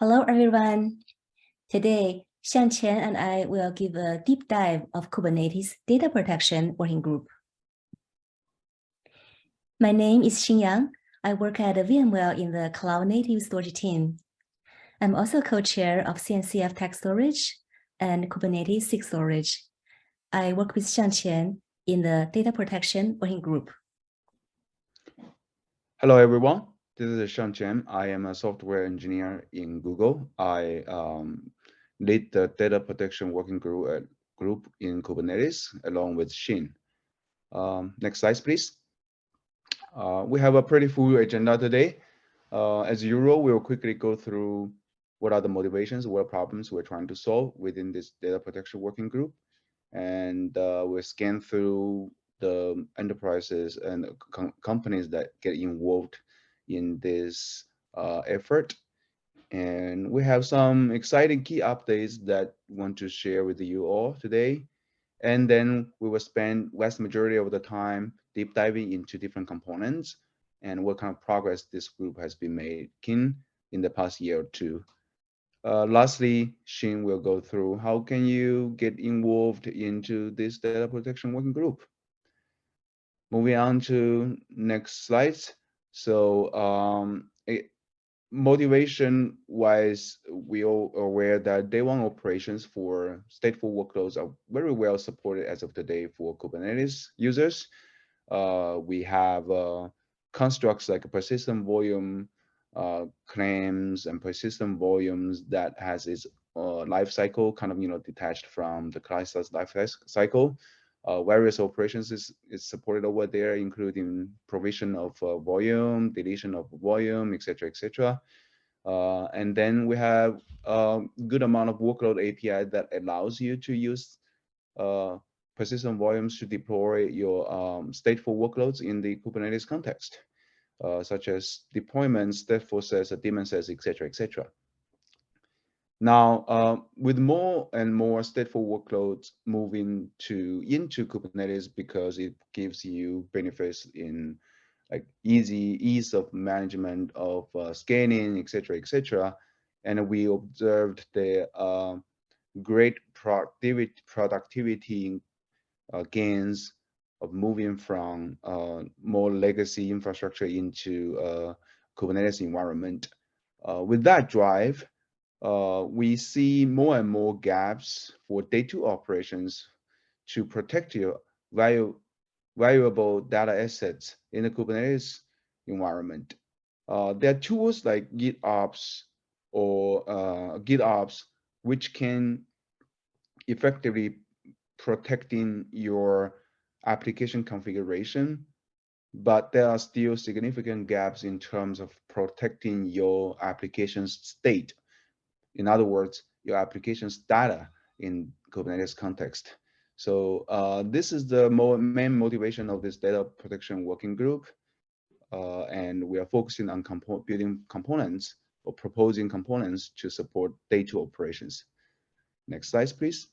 Hello, everyone. Today, Xiangqian and I will give a deep dive of Kubernetes Data Protection Working Group. My name is Xing Yang. I work at VMware in the Cloud Native Storage team. I'm also co-chair of CNCF TAG Storage and Kubernetes SIG Storage. I work with Xiangqian in the Data Protection Working Group. Hello, everyone. This is Xiangqian. I am a software engineer in Google. I um, lead the data protection working group, uh, group in Kubernetes along with Shin. Um, next slide, please. Uh, we have a pretty full agenda today. Uh, as usual, we'll quickly go through what are the motivations, what problems we're trying to solve within this data protection working group. And uh, we'll scan through the enterprises and com companies that get involved in this uh, effort. And we have some exciting key updates that want to share with you all today. And then we will spend vast majority of the time deep diving into different components and what kind of progress this group has been making in the past year or two. Uh, lastly, Shin will go through how can you get involved into this data protection working group. Moving on to next slides. So um, it, motivation wise, we all aware that day one operations for stateful workloads are very well supported as of today for Kubernetes users. Uh, we have uh, constructs like persistent volume uh, claims and persistent volumes that has its uh, life cycle kind of you know detached from the class life cycle uh, various operations is, is supported over there, including provision of uh, volume, deletion of volume, etc., etc. Uh, and then we have a good amount of workload API that allows you to use uh, persistent volumes to deploy your um, stateful workloads in the Kubernetes context, uh, such as deployments, stateful sets, daemon sets, etc., etc. Now, uh, with more and more stateful workloads moving to into Kubernetes because it gives you benefits in like easy ease of management of uh, scanning, etc., etc. And we observed the uh, great productivity productivity uh, gains of moving from uh, more legacy infrastructure into uh, Kubernetes environment. with that drive, uh, we see more and more gaps for day two operations to protect your value, valuable data assets in the Kubernetes environment. Uh, there are tools like GitOps or uh, GitOps, which can effectively protecting your application configuration, but there are still significant gaps in terms of protecting your application's state in other words, your application's data in Kubernetes context. So uh, this is the mo main motivation of this data protection working group. Uh, and we are focusing on compo building components or proposing components to support data operations. Next slide, please.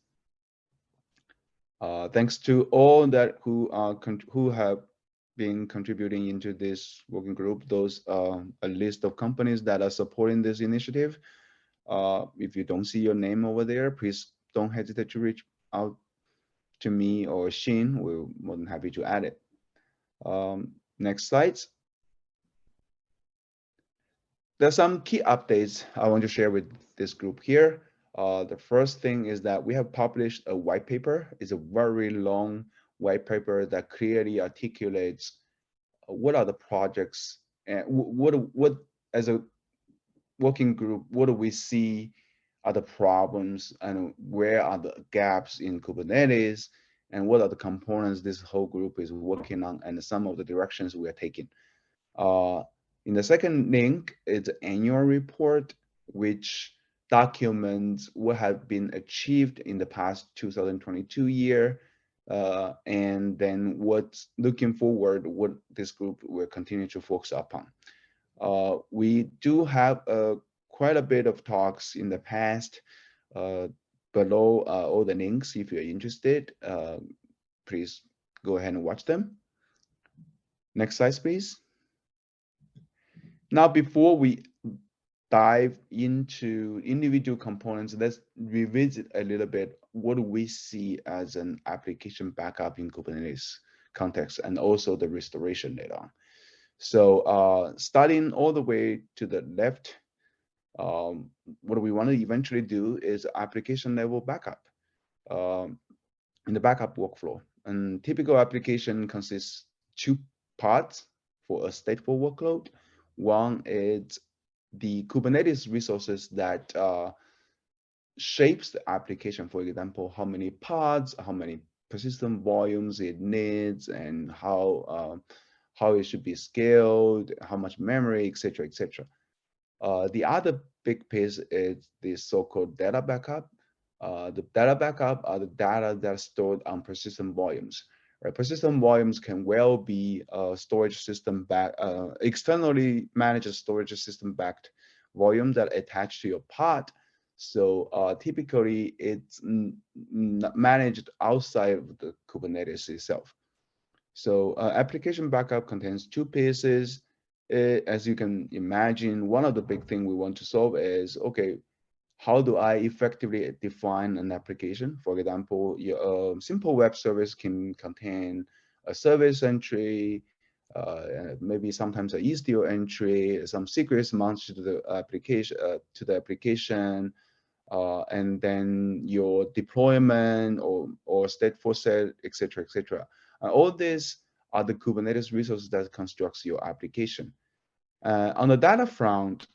Uh, thanks to all that who are who have been contributing into this working group. Those are a list of companies that are supporting this initiative. Uh, if you don't see your name over there, please don't hesitate to reach out to me or Shin. We're more than happy to add it. Um, next slides. There's some key updates I want to share with this group here. Uh, the first thing is that we have published a white paper. It's a very long white paper that clearly articulates what are the projects and what what as a working group, what do we see are the problems and where are the gaps in Kubernetes and what are the components this whole group is working on and some of the directions we are taking. Uh, in the second link is annual report, which documents what have been achieved in the past 2022 year, uh, and then what's looking forward, what this group will continue to focus upon. Uh, we do have uh, quite a bit of talks in the past uh, below uh, all the links. If you're interested, uh, please go ahead and watch them. Next slide, please. Now, before we dive into individual components, let's revisit a little bit what we see as an application backup in Kubernetes context and also the restoration later on. So uh, starting all the way to the left, um, what we want to eventually do is application level backup um, in the backup workflow. And typical application consists two parts for a stateful workload. One is the Kubernetes resources that uh, shapes the application. For example, how many pods, how many persistent volumes it needs, and how uh, how it should be scaled, how much memory, etc., etc. Uh, the other big piece is the so-called data backup. Uh, the data backup are the data that's stored on persistent volumes. Right? Persistent volumes can well be a storage system back, uh, externally managed storage system backed volume that attach to your pod. So uh, typically it's managed outside of the Kubernetes itself. So uh, application backup contains two pieces. It, as you can imagine, one of the big thing we want to solve is, okay, how do I effectively define an application? For example, your uh, simple web service can contain a service entry, uh, maybe sometimes a Istio entry, some secrets mounted to the application, uh, to the application, uh, and then your deployment or or stateful set, etc., etc. Uh, all these are the Kubernetes resources that constructs your application. Uh, on the data front,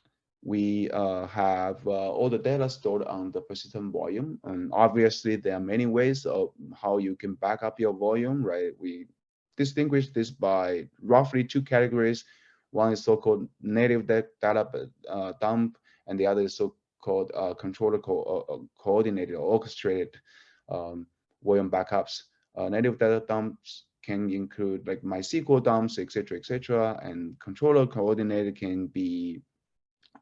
we uh, have uh, all the data stored on the persistent volume. And obviously, there are many ways of how you can back up your volume, right? We distinguish this by roughly two categories. One is so-called native data uh, dump, and the other is so-called uh, controller co uh, coordinated or orchestrated um, volume backups. Uh, native data dumps can include like MySQL dumps, etc., etc., and controller coordinated can be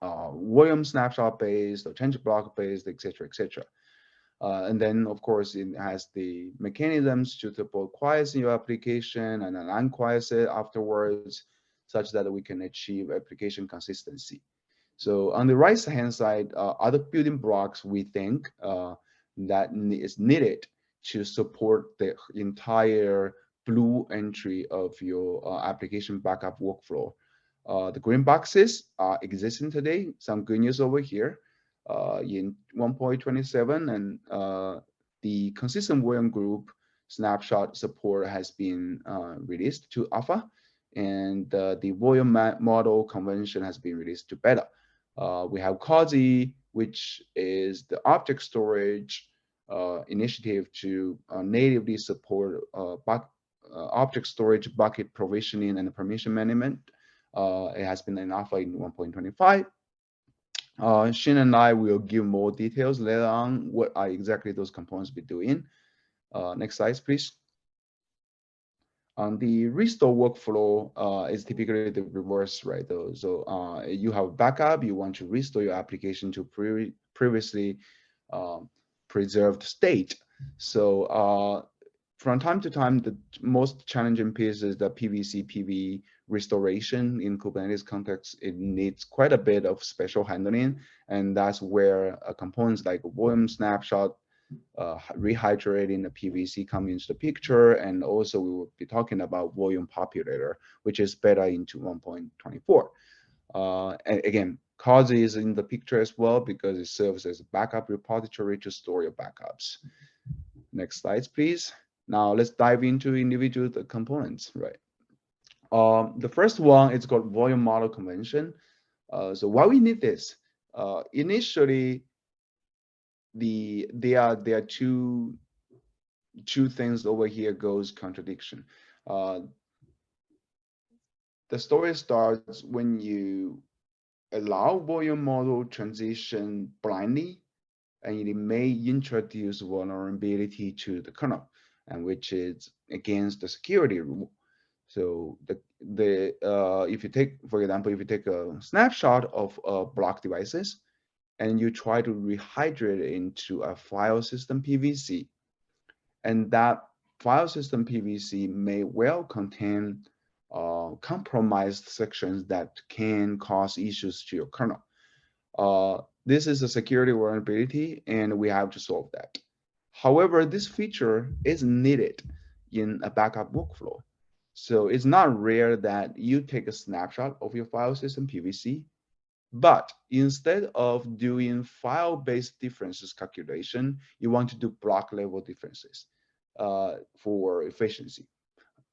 uh, volume snapshot based or change block based, etc., etc. Uh, and then, of course, it has the mechanisms to support quiescing your application and then unquiesce it afterwards, such that we can achieve application consistency. So on the right hand side, uh, other building blocks we think uh, that is needed to support the entire blue entry of your uh, application backup workflow. Uh, the green boxes are existing today. Some good news over here uh, in 1.27 and uh, the consistent volume group snapshot support has been uh, released to alpha and uh, the volume mode conversion has been released to beta. we have COSI, which is the object storage initiative to uh, natively support uh, object storage bucket provisioning and permission management. it has been in alpha in 1.25. Uh, Shin and I will give more details later on what are exactly those components be doing. Uh, next slide, please. On the restore workflow uh, is typically the reverse, right? Though, so uh, you have backup, you want to restore your application to pre previously um, preserved state. So uh, from time to time, the most challenging piece is the PVC PV restoration in Kubernetes context. It needs quite a bit of special handling, and that's where uh, components like volume snapshot, uh, rehydrating the PVC come into the picture, and also we will be talking about volume populator, which is beta into 1.24. Uh, and again, COSI is in the picture as well because it serves as a backup repository to store your backups. Next slides, please. Now let's dive into individual the components, right? Um, the first one is called volume mode conversion. Uh, so why we need this? Uh, initially, the there are there are two two things over here goes contradiction. Uh, the story starts when you allow volume model transition blindly, and it may introduce vulnerability to the kernel, and which is against the security rule. So the the uh, if you take, for example, if you take a snapshot of uh, block devices, and you try to rehydrate it into a file system PVC, and that file system PVC may well contain uh, compromised sections that can cause issues to your kernel. Uh, this is a security vulnerability and we have to solve that. However, this feature is needed in a backup workflow. So it's not rare that you take a snapshot of your file system PVC, but instead of doing file-based differences calculation, you want to do block level differences uh, for efficiency.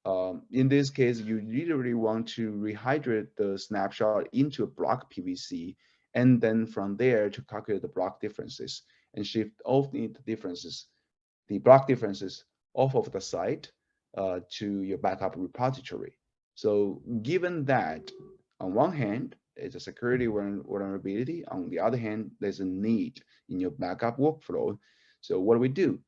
Um, in this case, you literally want to rehydrate the snapshot into a block PVC, and then from there to calculate the block differences and shift all the differences, the block differences off of the site uh, to your backup repository. So given that, on one hand, it's a security vulnerability. On the other hand, there's a need in your backup workflow. So what do we do?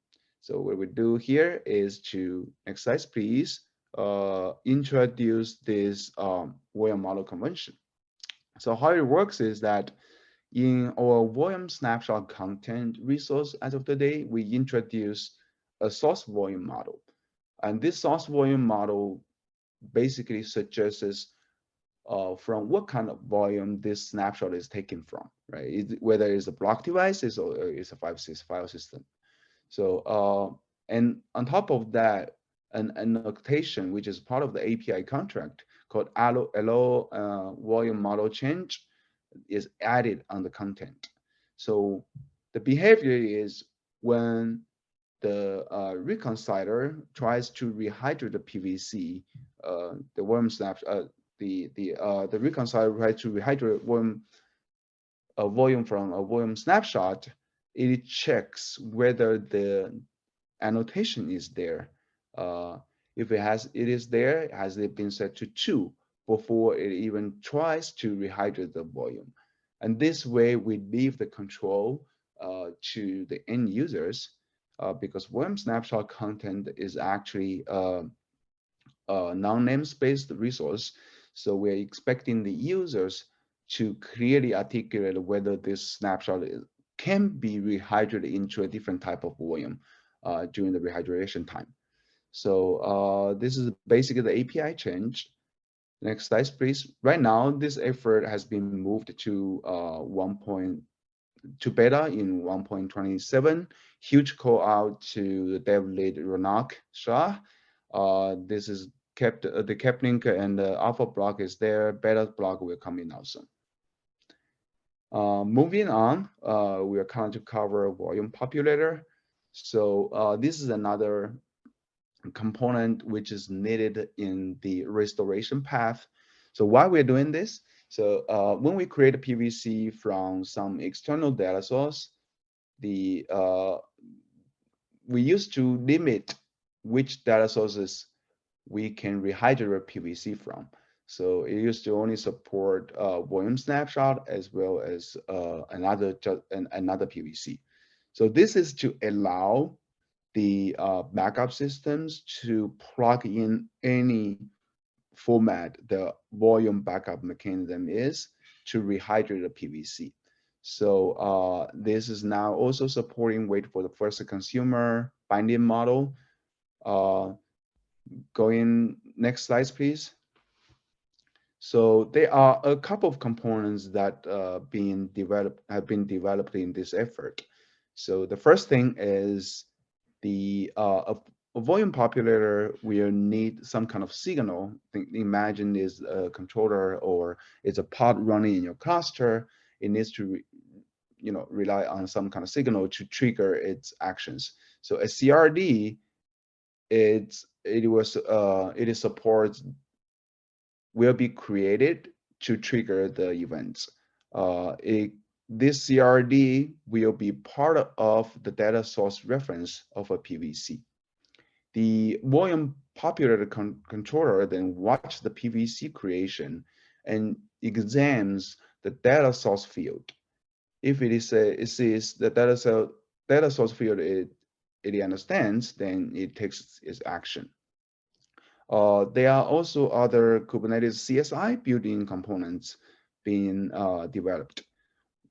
So what we do here is to, slide, please uh, introduce this um, volume mode conversion. So how it works is that in our volume snapshot content resource as of today, we introduce a source volume mode. And this source volume mode basically suggests uh, from what kind of volume this snapshot is taken from, right? It, whether it's a block device or it's a five six file system. So, uh, and on top of that, an annotation, which is part of the API contract called allo, allo uh, volume mode change is added on the content. So the behavior is when the uh, reconciler tries to rehydrate the PVC, uh, the worm snap, uh, the the uh, the reconciler tries to rehydrate worm a volume from a volume snapshot, it checks whether the annotation is there uh, if it has it is there, has it been set to two before it even tries to rehydrate the volume. And this way we leave the control uh, to the end users uh, because volume snapshot content is actually uh, a non-namespace resource. So we're expecting the users to clearly articulate whether this snapshot is, can be rehydrated into a different type of volume uh, during the rehydration time. So uh, this is basically the API change. Next slide, please. Right now, this effort has been moved to uh, 1. Point to beta in 1.27. Huge call out to the dev lead Ronak Shah. Uh, this is kept uh, the KEP link and the alpha block is there. Beta block will come in also. Uh, moving on, uh, we are going to cover volume populator. So uh, this is another component which is needed in the restoration path. So why we're doing this? So uh, when we create a PVC from some external data source, the uh, we used to limit which data sources we can rehydrate PVC from. So it used to only support uh, volume snapshot as well as uh, another an, another PVC. So this is to allow the uh, backup systems to plug in any format the volume backup mechanism is to rehydrate the PVC. So uh, this is now also supporting wait for the first consumer binding model. Uh, going next slides, please. So there are a couple of components that uh, being developed have been developed in this effort. So the first thing is the uh, a, volume populator will need some kind of signal. Think, imagine is a controller or it's a pod running in your cluster. It needs to, you know, rely on some kind of signal to trigger its actions. So a CRD, it's it was uh, it is supports will be created to trigger the events. Uh, it this CRD will be part of the data source reference of a PVC. The volume populator con controller then watch the PVC creation and examines the data source field. If it is a, it sees the data, so, data source field it, it understands, then it takes its action. Uh, there are also other Kubernetes CSI built-in components being uh, developed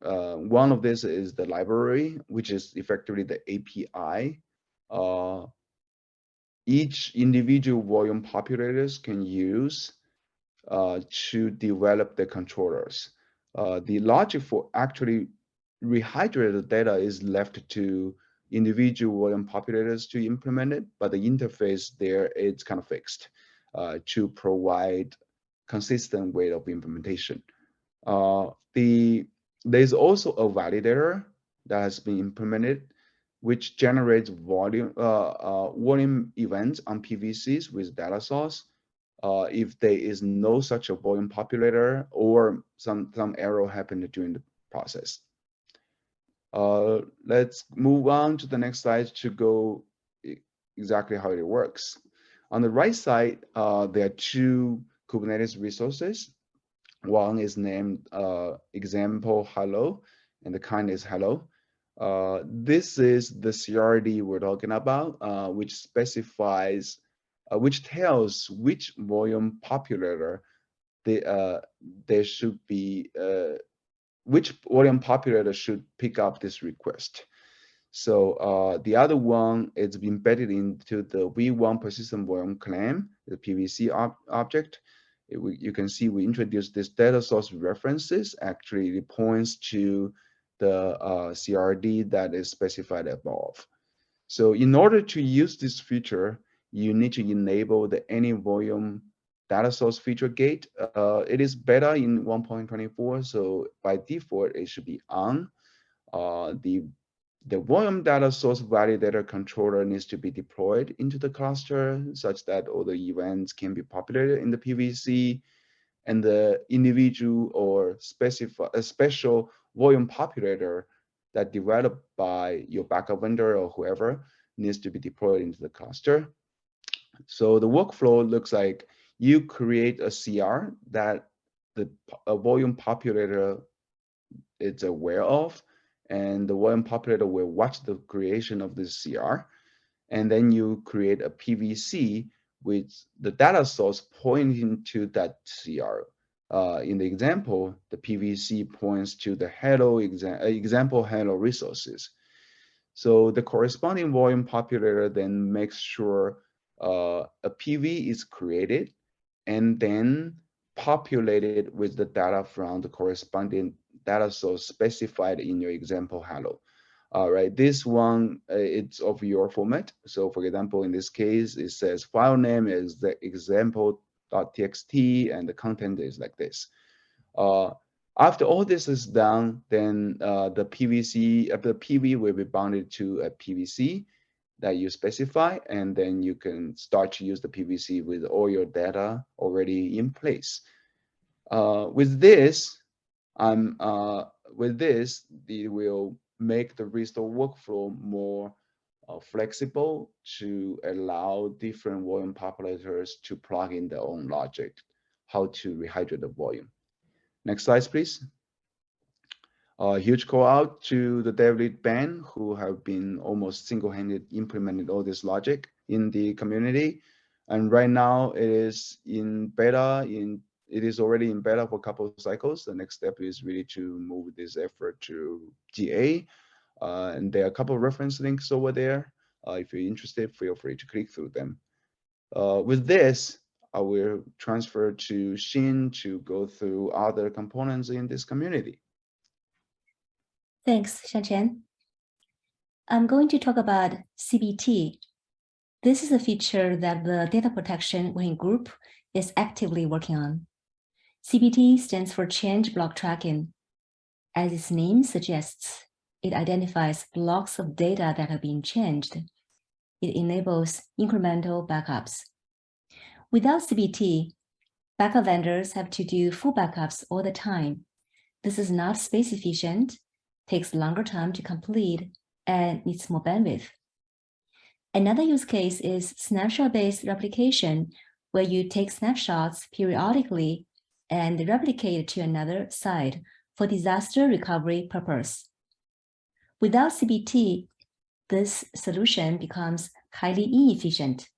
uh, one of this is the library, which is effectively the API. Uh, each individual volume populators can use uh, to develop the controllers. Uh, the logic for actually rehydrated data is left to individual volume populators to implement it, but the interface there is kind of fixed uh, to provide consistent way of implementation. Uh, the there's also a validator that has been implemented, which generates volume uh, uh, volume events on PVCs with data source. Uh, if there is no such a volume populator or some some error happened during the process. Uh, let's move on to the next slide to go exactly how it works. On the right side, uh, there are two Kubernetes resources. One is named uh, example hello, and the kind is hello. Uh, this is the CRD we're talking about, uh, which specifies, uh, which tells which volume populator they, uh, there should be, uh, which volume populator should pick up this request. So uh, the other one is embedded into the V1 persistent volume claim, the PVC ob object. We, you can see we introduced this data source references. Actually, it points to the uh, CRD that is specified above. So in order to use this feature, you need to enable the any volume data source feature gate. Uh, it is better in 1.24, so by default, it should be on. Uh, the the volume data source validator controller needs to be deployed into the cluster such that all the events can be populated in the PVC and the individual or specify a special volume populator that developed by your backup vendor or whoever needs to be deployed into the cluster. So the workflow looks like you create a CR that the volume populator is aware of and the volume populator will watch the creation of this CR. And then you create a PVC with the data source pointing to that CR. Uh, in the example, the PVC points to the hello exa example hello resources. So the corresponding volume populator then makes sure uh, a PV is created and then populated with the data from the corresponding data source specified in your example hello. All right, this one, uh, it's of your format. So for example, in this case, it says file name is the example.txt and the content is like this. Uh, after all this is done, then uh, the PVC, uh, the PV will be bounded to a PVC that you specify, and then you can start to use the PVC with all your data already in place. Uh, with this, I'm uh, with this, it will make the restore workflow more uh, flexible to allow different volume populators to plug in their own logic, how to rehydrate the volume. Next slide, please. A huge call out to the dev lead who have been almost single-handed implemented all this logic in the community. And right now it is in beta in it is already in beta for a couple of cycles. The next step is really to move this effort to GA. Uh, and there are a couple of reference links over there. Uh, if you're interested, feel free to click through them. Uh, with this, I will transfer to Xin to go through other components in this community. Thanks, Xiangqian. I'm going to talk about CBT. This is a feature that the data protection working group is actively working on. CBT stands for Change Block Tracking. As its name suggests, it identifies blocks of data that have been changed. It enables incremental backups. Without CBT, backup vendors have to do full backups all the time. This is not space efficient, takes longer time to complete, and needs more bandwidth. Another use case is snapshot-based replication, where you take snapshots periodically and replicate to another site for disaster recovery purpose. Without CBT, this solution becomes highly inefficient.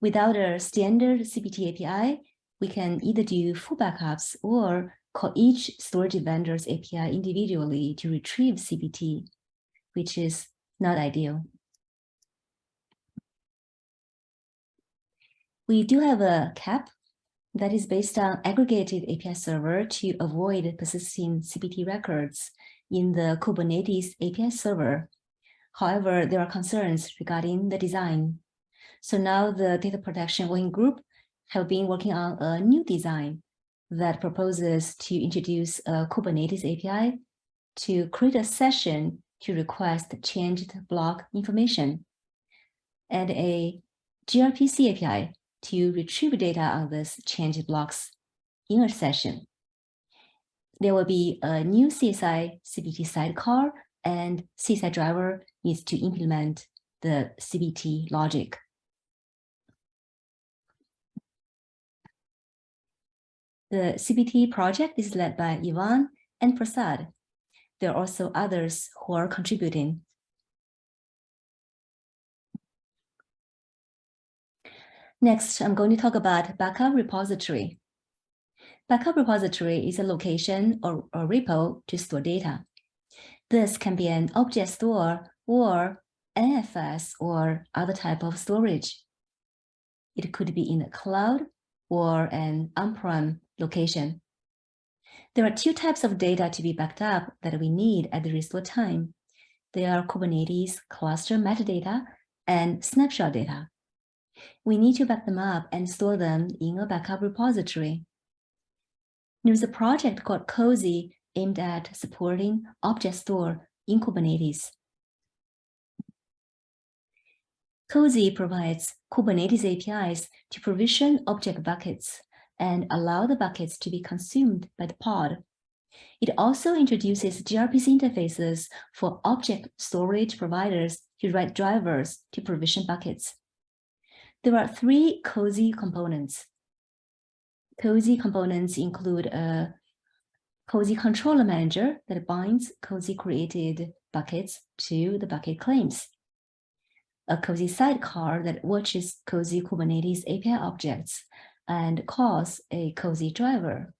Without a standard CBT API, we can either do full backups or call each storage vendor's API individually to retrieve CBT, which is not ideal. We do have a KEP that is based on aggregated API server to avoid persisting CBT records in the Kubernetes API server. However, there are concerns regarding the design. So now the data protection working group have been working on a new design that proposes to introduce a Kubernetes API to create a session to request changed block information and a gRPC API to retrieve data on this changed blocks in a session. There will be a new CSI CBT sidecar and CSI driver needs to implement the CBT logic. The CBT project is led by Ivan and Prasad. There are also others who are contributing. Next, I'm going to talk about backup repository. Backup repository is a location or, or repo to store data. This can be an object store or NFS or other type of storage. It could be in the cloud or an on-prem location. There are two types of data to be backed up that we need at the restore time. They are Kubernetes cluster metadata and snapshot data. We need to back them up and store them in a backup repository. There's a project called COSI aimed at supporting object store in Kubernetes. COSI provides Kubernetes APIs to provision object buckets and allow the buckets to be consumed by the pod. It also introduces gRPC interfaces for object storage providers to write drivers to provision buckets. There are three COSI components. COSI components include a COSI controller manager that binds COSI created buckets to the bucket claims. A COSI sidecar that watches COSI Kubernetes API objects and calls a COSI driver.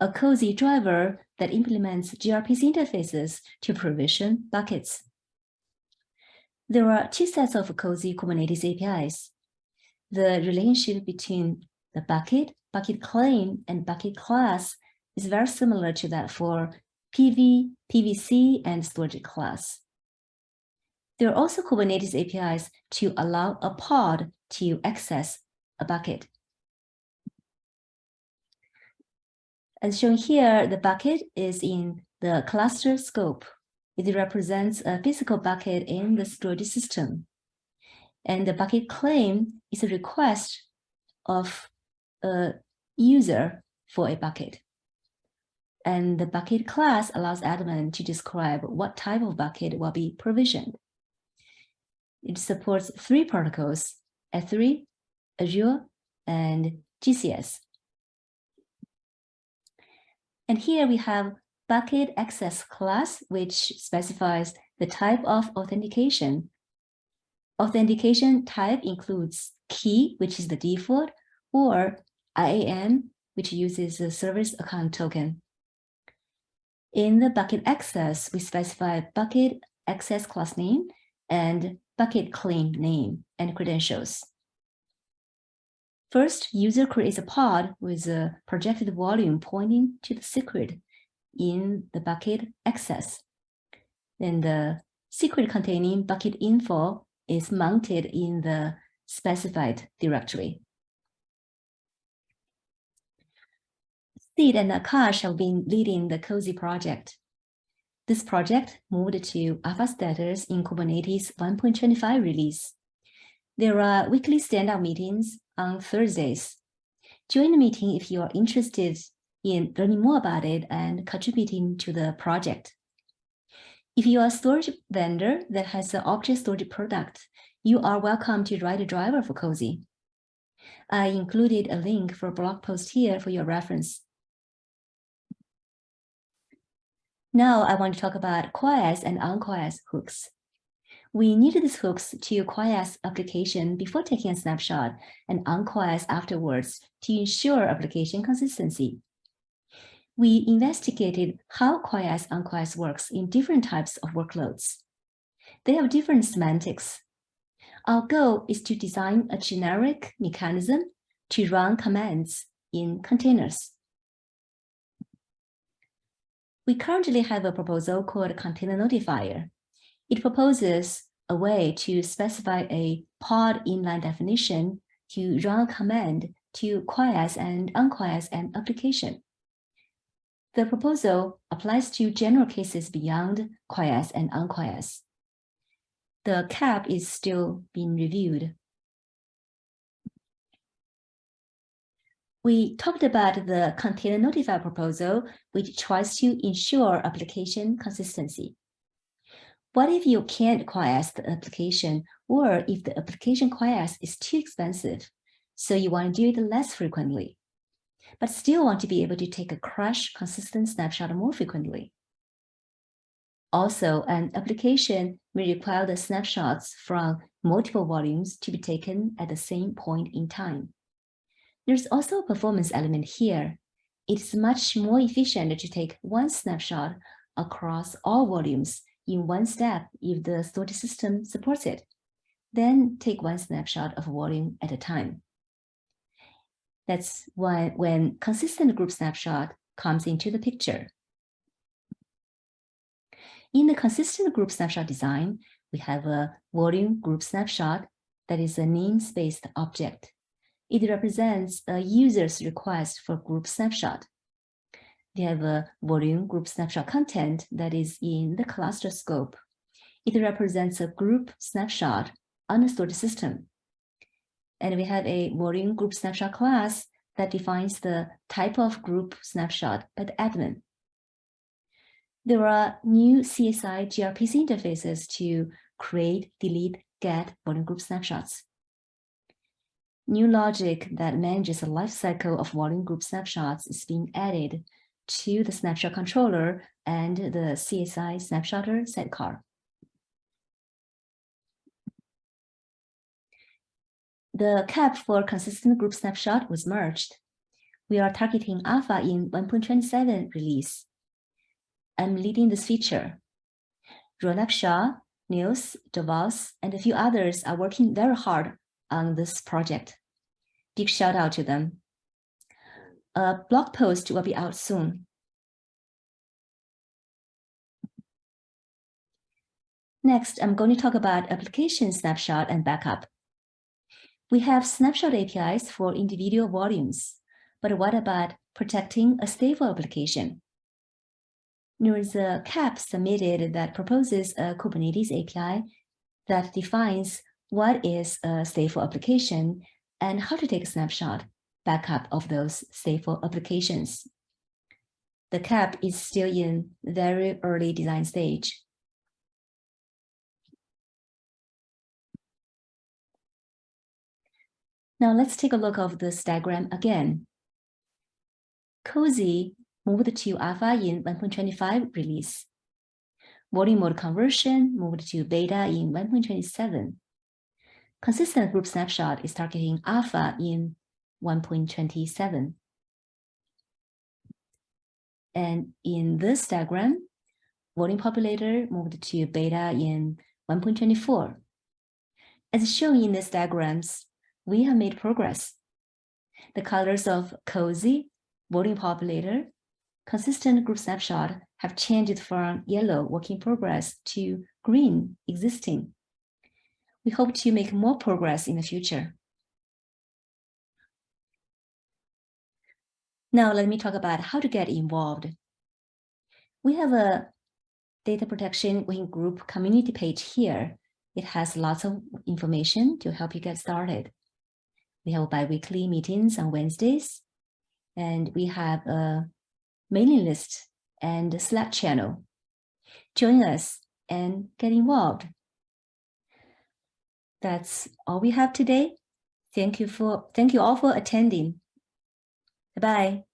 A COSI driver that implements gRPC interfaces to provision buckets. There are two sets of COSI Kubernetes APIs. The relationship between the bucket, bucket claim, and bucket class is very similar to that for PV, PVC, and storage class. There are also Kubernetes APIs to allow a pod to access a bucket. As shown here, the bucket is in the cluster scope. It represents a physical bucket in the storage system. And the bucket claim is a request of a user for a bucket. And the bucket class allows admin to describe what type of bucket will be provisioned. It supports three protocols, S3, Azure, and GCS. And here we have bucket access class, which specifies the type of authentication. Authentication type includes key, which is the default, or IAM, which uses the service account token. In the bucket access, we specify bucket access class name and bucket claim name and credentials. First, user creates a pod with a projected volume pointing to the secret in the bucket access. Then the secret containing bucket info is mounted in the specified directory. Sid and Akash have been leading the COSI project. This project moved to alpha status in Kubernetes 1.25 release. There are weekly stand-up meetings on Thursdays. Join the meeting if you are interested in learning more about it and contributing to the project. If you are a storage vendor that has an object storage product, you are welcome to write a driver for COSI. I included a link for a blog post here for your reference. Now I want to talk about quiesce and unquiesce hooks. We needed these hooks to quiesce application before taking a snapshot and unquiesce afterwards to ensure application consistency. We investigated how quiesce unquiesce works in different types of workloads. They have different semantics. Our goal is to design a generic mechanism to run commands in containers. We currently have a proposal called Container Notifier. It proposes a way to specify a pod inline definition to run a command to quiesce and unquiesce an application. The proposal applies to general cases beyond quiesce and unquiesce. The KEP is still being reviewed. We talked about the container notify proposal, which tries to ensure application consistency. What if you can't quiesce the application or if the application quiesce is too expensive, so you want to do it less frequently, but still want to be able to take a crash consistent snapshot more frequently? Also, an application may require the snapshots from multiple volumes to be taken at the same point in time. There's also a performance element here. It's much more efficient to take one snapshot across all volumes in one step if the storage system supports it. Then take one snapshot of a volume at a time. That's why when consistent group snapshot comes into the picture. In the consistent group snapshot design, we have a volume group snapshot that is a namespace object. It represents a user's request for group snapshot. They have a volume group snapshot content that is in the cluster scope. It represents a group snapshot on the storage system. And we have a volume group snapshot class that defines the type of group snapshot by the admin. There are new CSI gRPC interfaces to create, delete, get volume group snapshots new logic that manages the lifecycle of volume group snapshots is being added to the snapshot controller and the CSI snapshotter sidecar. The KEP for consistent group snapshot was merged. We are targeting alpha in 1.27 release. I'm leading this feature. Ronak Shah, Niels, Devos, and a few others are working very hard on this project. Big shout out to them. A blog post will be out soon. Next, I'm going to talk about application snapshot and backup. We have snapshot APIs for individual volumes, but what about protecting a stable application? There is a KEP submitted that proposes a Kubernetes API that defines what is a stateful application and how to take a snapshot backup of those stateful applications. The KEP is still in very early design stage. Now let's take a look of this diagram again. COSI moved to alpha in 1.25 release. Volume mode conversion moved to beta in 1.27. Consistent group snapshot is targeting alpha in 1.27. And in this diagram, volume populator moved to beta in 1.24. As shown in these diagrams, we have made progress. The colors of COSI, volume populator, consistent group snapshot have changed from yellow work in progress to green existing we hope to make more progress in the future. Now let me talk about how to get involved. We have a data protection working group community page here. It has lots of information to help you get started. We have bi-weekly meetings on Wednesdays, and we have a mailing list and a Slack channel. Join us and get involved. That's all we have today. Thank you for thank you all for attending. Bye. -bye.